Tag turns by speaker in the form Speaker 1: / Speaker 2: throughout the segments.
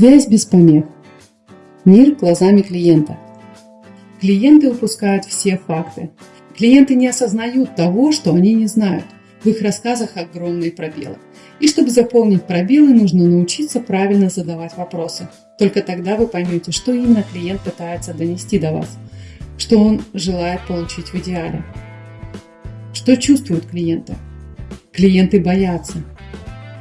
Speaker 1: Связь без помех. Мир глазами клиента. Клиенты упускают все факты. Клиенты не осознают того, что они не знают. В их рассказах огромные пробелы. И чтобы заполнить пробелы, нужно научиться правильно задавать вопросы. Только тогда вы поймете, что именно клиент пытается донести до вас, что он желает получить в идеале. Что чувствуют клиенты? Клиенты боятся.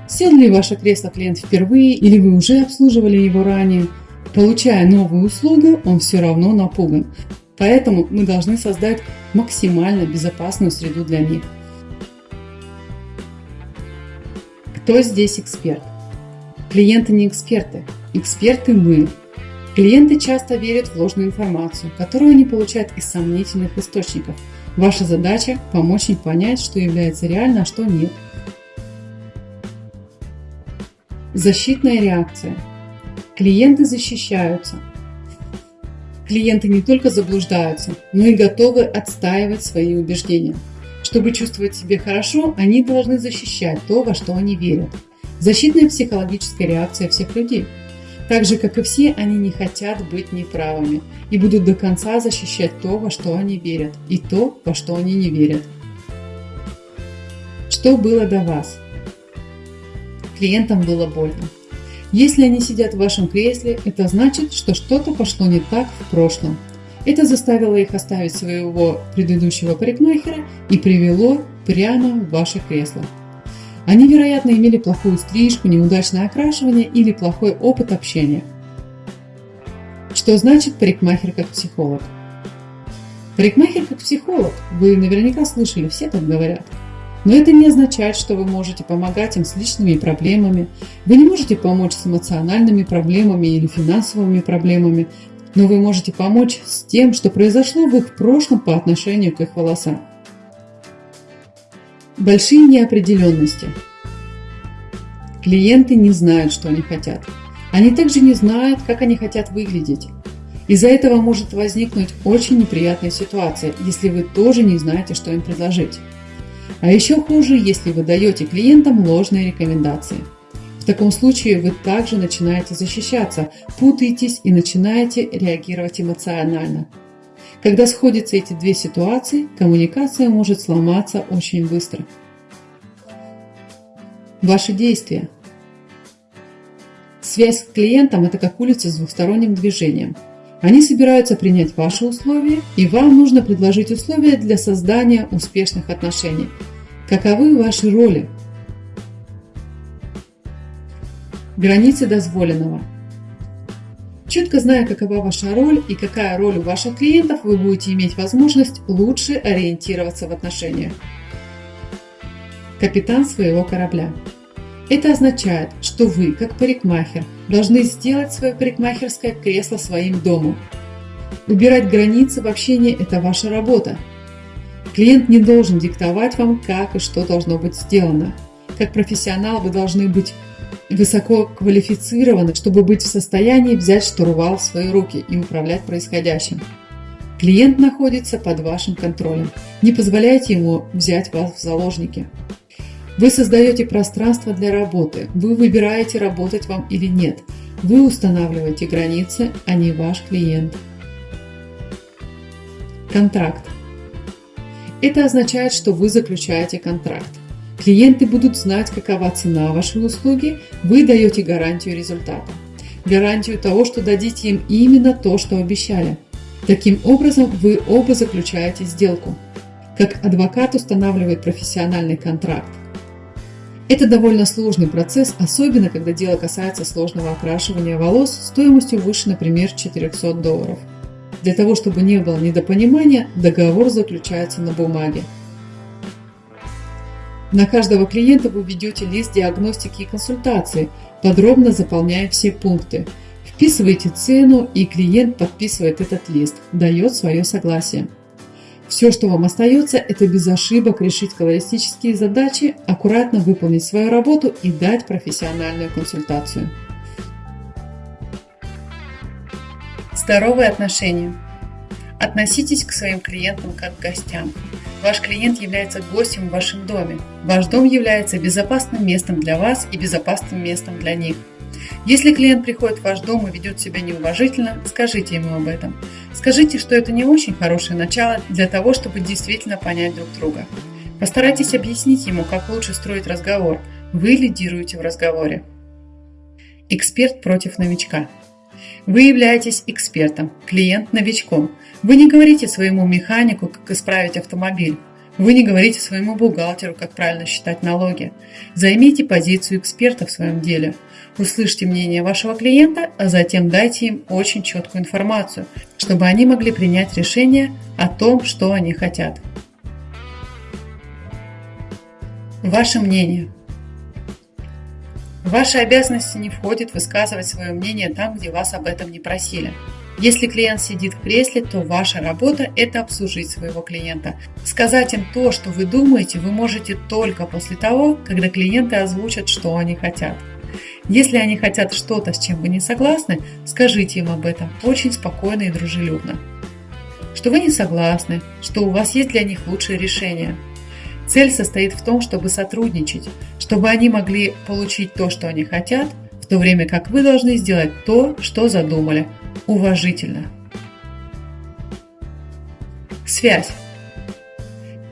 Speaker 1: Сел ли ваше кресло клиент впервые или вы уже обслуживали его ранее? Получая новую услугу, он все равно напуган. Поэтому мы должны создать максимально безопасную среду для них. Кто здесь эксперт? Клиенты не эксперты. Эксперты мы. Клиенты часто верят в ложную информацию, которую они получают из сомнительных источников. Ваша задача – помочь им понять, что является реально, а что нет. Защитная реакция. Клиенты защищаются. Клиенты не только заблуждаются, но и готовы отстаивать свои убеждения. Чтобы чувствовать себя хорошо, они должны защищать то, во что они верят. Защитная психологическая реакция всех людей. Так же, как и все, они не хотят быть неправыми и будут до конца защищать то, во что они верят, и то, во что они не верят. Что было до вас? Клиентам было больно. Если они сидят в вашем кресле, это значит, что что-то пошло не так в прошлом – это заставило их оставить своего предыдущего парикмахера и привело прямо в ваше кресло. Они, вероятно, имели плохую стрижку, неудачное окрашивание или плохой опыт общения. Что значит парикмахер как психолог? Парикмахер как психолог. Вы наверняка слышали, все так говорят. Но это не означает, что вы можете помогать им с личными проблемами. Вы не можете помочь с эмоциональными проблемами или финансовыми проблемами, но вы можете помочь с тем, что произошло в их прошлом по отношению к их волосам. Большие неопределенности. Клиенты не знают, что они хотят. Они также не знают, как они хотят выглядеть. Из-за этого может возникнуть очень неприятная ситуация, если вы тоже не знаете, что им предложить. А еще хуже, если вы даете клиентам ложные рекомендации – таком случае вы также начинаете защищаться, путаетесь и начинаете реагировать эмоционально. Когда сходятся эти две ситуации, коммуникация может сломаться очень быстро. Ваши действия. Связь с клиентом – это как улица с двухсторонним движением. Они собираются принять ваши условия, и вам нужно предложить условия для создания успешных отношений. Каковы ваши роли? Границы дозволенного. Четко зная, какова ваша роль и какая роль у ваших клиентов, вы будете иметь возможность лучше ориентироваться в отношениях. Капитан своего корабля. Это означает, что вы, как парикмахер, должны сделать свое парикмахерское кресло своим домом. Убирать границы в общении – это ваша работа. Клиент не должен диктовать вам, как и что должно быть сделано. Как профессионал вы должны быть высоко квалифицированы, чтобы быть в состоянии взять штурвал в свои руки и управлять происходящим. Клиент находится под вашим контролем. Не позволяйте ему взять вас в заложники. Вы создаете пространство для работы. Вы выбираете, работать вам или нет. Вы устанавливаете границы, а не ваш клиент. Контракт. Это означает, что вы заключаете контракт. Клиенты будут знать, какова цена вашей услуги, вы даете гарантию результата. Гарантию того, что дадите им именно то, что обещали. Таким образом, вы оба заключаете сделку. Как адвокат устанавливает профессиональный контракт. Это довольно сложный процесс, особенно когда дело касается сложного окрашивания волос стоимостью выше, например, 400 долларов. Для того, чтобы не было недопонимания, договор заключается на бумаге. На каждого клиента вы ведете лист диагностики и консультации, подробно заполняя все пункты. Вписываете цену, и клиент подписывает этот лист, дает свое согласие. Все, что вам остается, это без ошибок решить колористические задачи, аккуратно выполнить свою работу и дать профессиональную консультацию. Здоровые отношения. Относитесь к своим клиентам как к гостям. Ваш клиент является гостем в вашем доме. Ваш дом является безопасным местом для вас и безопасным местом для них. Если клиент приходит в ваш дом и ведет себя неуважительно, скажите ему об этом. Скажите, что это не очень хорошее начало для того, чтобы действительно понять друг друга. Постарайтесь объяснить ему, как лучше строить разговор. Вы лидируете в разговоре. Эксперт против новичка. Вы являетесь экспертом, клиент новичком. Вы не говорите своему механику, как исправить автомобиль. Вы не говорите своему бухгалтеру, как правильно считать налоги. Займите позицию эксперта в своем деле. Услышьте мнение вашего клиента, а затем дайте им очень четкую информацию, чтобы они могли принять решение о том, что они хотят. Ваше мнение. В ваши обязанности не входит высказывать свое мнение там, где вас об этом не просили. Если клиент сидит в кресле, то ваша работа – это обслужить своего клиента. Сказать им то, что вы думаете, вы можете только после того, когда клиенты озвучат, что они хотят. Если они хотят что-то, с чем вы не согласны, скажите им об этом очень спокойно и дружелюбно. Что вы не согласны, что у вас есть для них лучшее решение. Цель состоит в том, чтобы сотрудничать, чтобы они могли получить то, что они хотят, в то время как вы должны сделать то, что задумали – уважительно. Связь.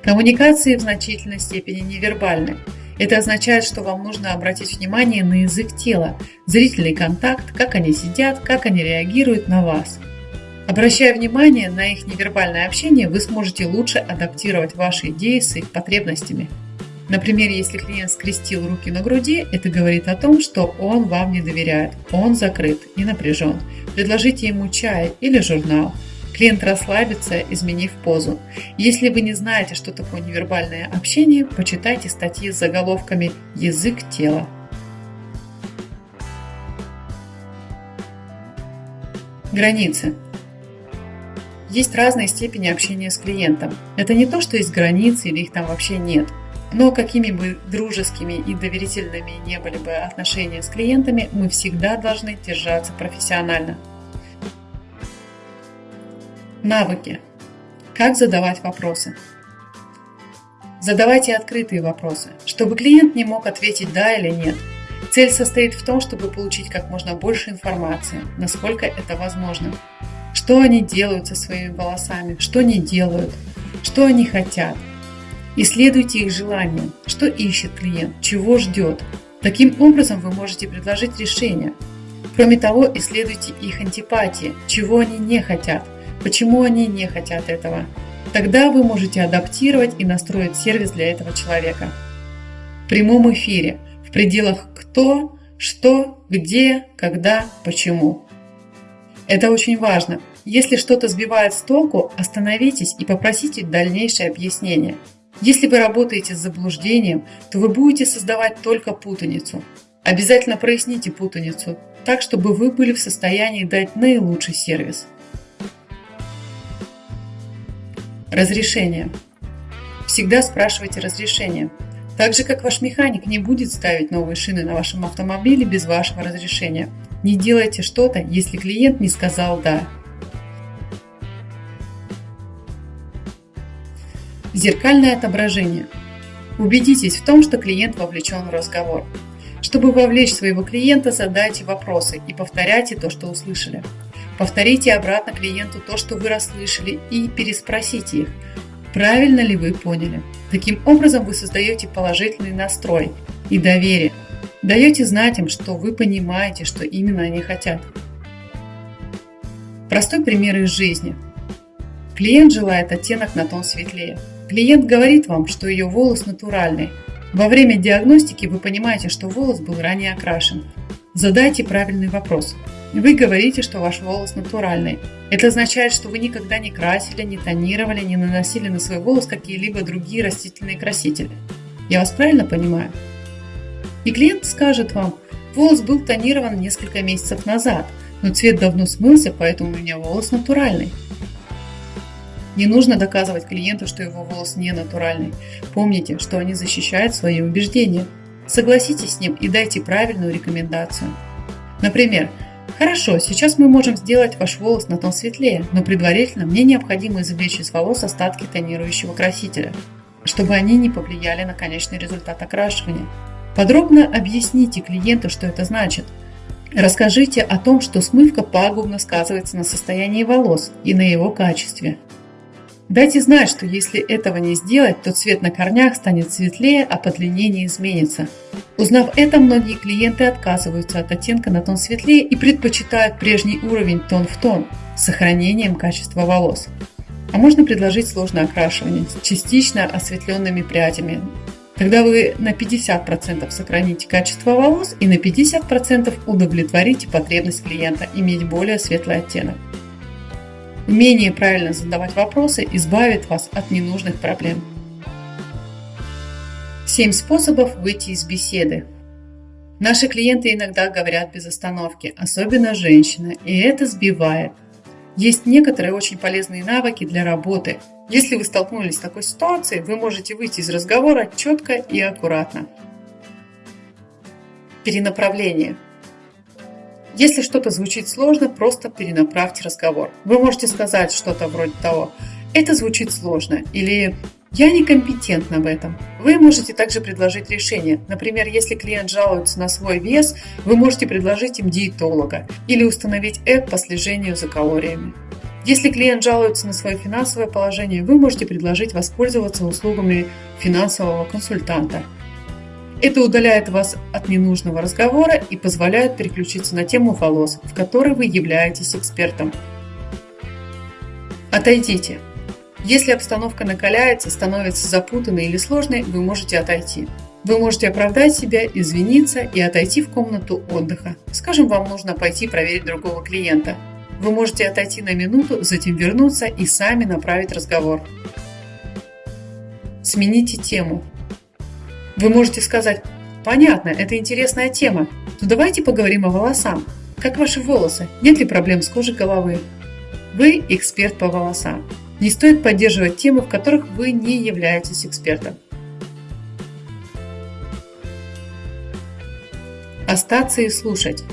Speaker 1: Коммуникации в значительной степени невербальны. Это означает, что вам нужно обратить внимание на язык тела, зрительный контакт, как они сидят, как они реагируют на вас. Обращая внимание на их невербальное общение, вы сможете лучше адаптировать ваши идеи с их потребностями. Например, если клиент скрестил руки на груди, это говорит о том, что он вам не доверяет, он закрыт и напряжен. Предложите ему чай или журнал. Клиент расслабится, изменив позу. Если вы не знаете, что такое невербальное общение, почитайте статьи с заголовками «Язык тела». Границы. Есть разные степени общения с клиентом. Это не то, что есть границы или их там вообще нет – но какими бы дружескими и доверительными не были бы отношения с клиентами, мы всегда должны держаться профессионально. Навыки. Как задавать вопросы? Задавайте открытые вопросы, чтобы клиент не мог ответить «да» или «нет». Цель состоит в том, чтобы получить как можно больше информации, насколько это возможно. Что они делают со своими волосами, что не делают, что они хотят – Исследуйте их желания, что ищет клиент, чего ждет. Таким образом вы можете предложить решение. Кроме того, исследуйте их антипатии, чего они не хотят, почему они не хотят этого. Тогда вы можете адаптировать и настроить сервис для этого человека. В прямом эфире, в пределах кто, что, где, когда, почему. Это очень важно. Если что-то сбивает с толку, остановитесь и попросите дальнейшее объяснение – если вы работаете с заблуждением, то вы будете создавать только путаницу. Обязательно проясните путаницу, так чтобы вы были в состоянии дать наилучший сервис. Разрешение. Всегда спрашивайте разрешение. Так же, как ваш механик не будет ставить новые шины на вашем автомобиле без вашего разрешения. Не делайте что-то, если клиент не сказал «да». Зеркальное отображение. Убедитесь в том, что клиент вовлечен в разговор. Чтобы вовлечь своего клиента, задайте вопросы и повторяйте то, что услышали. Повторите обратно клиенту то, что вы расслышали, и переспросите их, правильно ли вы поняли. Таким образом вы создаете положительный настрой и доверие. Даете знать им, что вы понимаете, что именно они хотят. Простой пример из жизни. Клиент желает оттенок на тон светлее. Клиент говорит вам, что ее волос натуральный. Во время диагностики вы понимаете, что волос был ранее окрашен. Задайте правильный вопрос. Вы говорите, что ваш волос натуральный. Это означает, что вы никогда не красили, не тонировали, не наносили на свой волос какие-либо другие растительные красители. Я вас правильно понимаю? И клиент скажет вам, волос был тонирован несколько месяцев назад, но цвет давно смылся, поэтому у меня волос натуральный. Не нужно доказывать клиенту, что его волос не натуральный. Помните, что они защищают свои убеждения. Согласитесь с ним и дайте правильную рекомендацию. Например, Хорошо, сейчас мы можем сделать ваш волос на тон светлее, но предварительно мне необходимо извлечь из волос остатки тонирующего красителя, чтобы они не повлияли на конечный результат окрашивания. Подробно объясните клиенту, что это значит. Расскажите о том, что смывка пагубно сказывается на состоянии волос и на его качестве. Дайте знать, что если этого не сделать, то цвет на корнях станет светлее, а по длине не изменится. Узнав это, многие клиенты отказываются от оттенка на тон светлее и предпочитают прежний уровень тон в тон с сохранением качества волос. А можно предложить сложное окрашивание с частично осветленными прядями, Тогда вы на 50% сохраните качество волос и на 50% удовлетворите потребность клиента иметь более светлый оттенок. Умение правильно задавать вопросы избавит вас от ненужных проблем. 7 способов выйти из беседы. Наши клиенты иногда говорят без остановки, особенно женщины, и это сбивает – есть некоторые очень полезные навыки для работы. Если вы столкнулись с такой ситуацией, вы можете выйти из разговора четко и аккуратно. Перенаправление. Если что-то звучит сложно, просто перенаправьте разговор. Вы можете сказать что-то вроде того «это звучит сложно» или я некомпетентна в этом. Вы можете также предложить решение. Например, если клиент жалуется на свой вес, вы можете предложить им диетолога или установить эп по слежению за калориями. Если клиент жалуется на свое финансовое положение, вы можете предложить воспользоваться услугами финансового консультанта. Это удаляет вас от ненужного разговора и позволяет переключиться на тему волос, в которой вы являетесь экспертом. Отойдите. Если обстановка накаляется, становится запутанной или сложной, вы можете отойти. Вы можете оправдать себя, извиниться и отойти в комнату отдыха. Скажем, вам нужно пойти проверить другого клиента. Вы можете отойти на минуту, затем вернуться и сами направить разговор. Смените тему. Вы можете сказать, понятно, это интересная тема, но давайте поговорим о волосах. Как ваши волосы? Нет ли проблем с кожей головы? Вы эксперт по волосам. Не стоит поддерживать темы, в которых вы не являетесь экспертом. Остаться и слушать.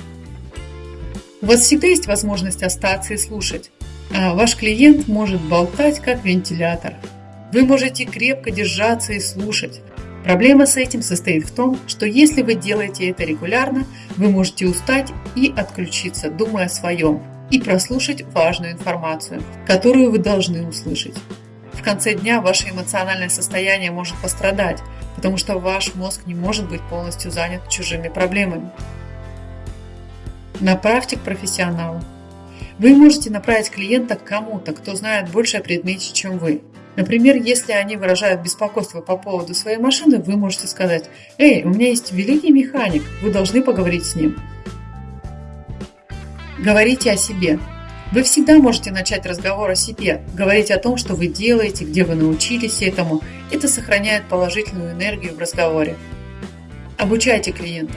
Speaker 1: У вас всегда есть возможность остаться и слушать. А ваш клиент может болтать как вентилятор. Вы можете крепко держаться и слушать. Проблема с этим состоит в том, что если вы делаете это регулярно, вы можете устать и отключиться, думая о своем, и прослушать важную информацию, которую вы должны услышать. В конце дня ваше эмоциональное состояние может пострадать, потому что ваш мозг не может быть полностью занят чужими проблемами. Направьте к профессионалу. Вы можете направить клиента к кому-то, кто знает больше о предмете, чем вы. Например, если они выражают беспокойство по поводу своей машины, вы можете сказать «Эй, у меня есть великий механик, вы должны поговорить с ним». Говорите о себе. Вы всегда можете начать разговор о себе, говорить о том, что вы делаете, где вы научились этому. Это сохраняет положительную энергию в разговоре. Обучайте клиентов.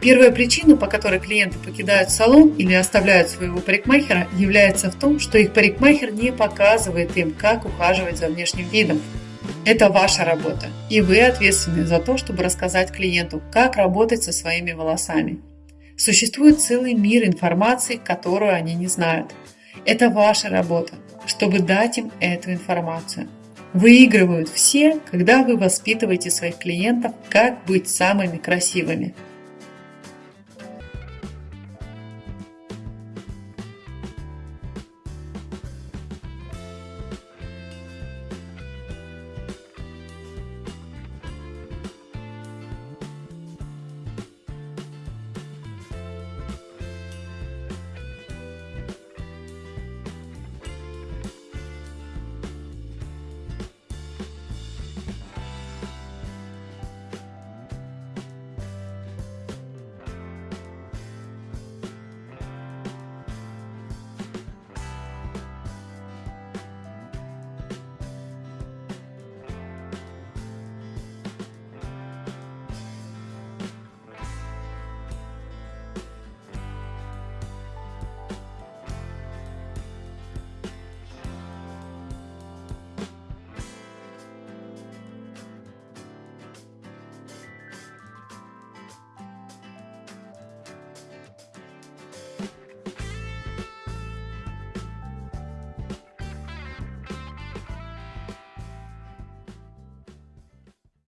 Speaker 1: Первая причина, по которой клиенты покидают салон или оставляют своего парикмахера, является в том, что их парикмахер не показывает им, как ухаживать за внешним видом. Это ваша работа, и вы ответственны за то, чтобы рассказать клиенту, как работать со своими волосами. Существует целый мир информации, которую они не знают. Это ваша работа, чтобы дать им эту информацию. Выигрывают все, когда вы воспитываете своих клиентов, как быть самыми красивыми –